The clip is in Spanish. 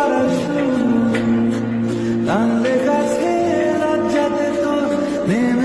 corazón, tan lejas que la ya te